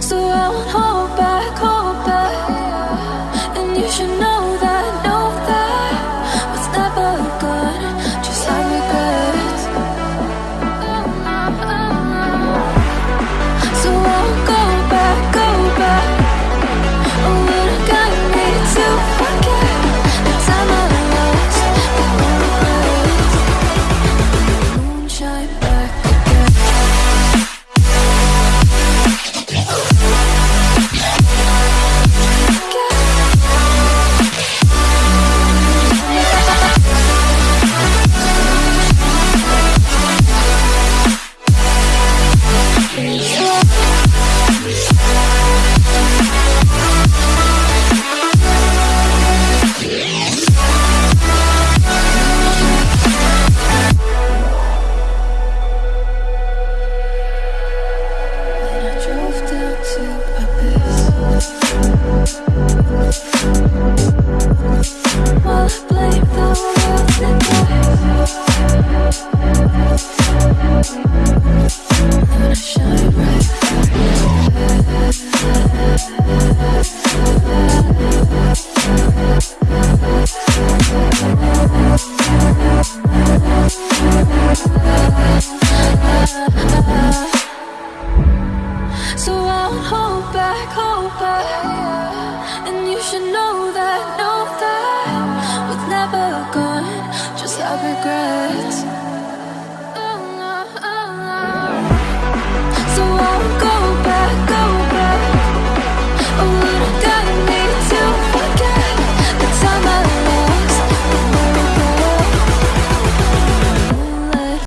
so I won't hold should know that, know that with never gone, just have regrets.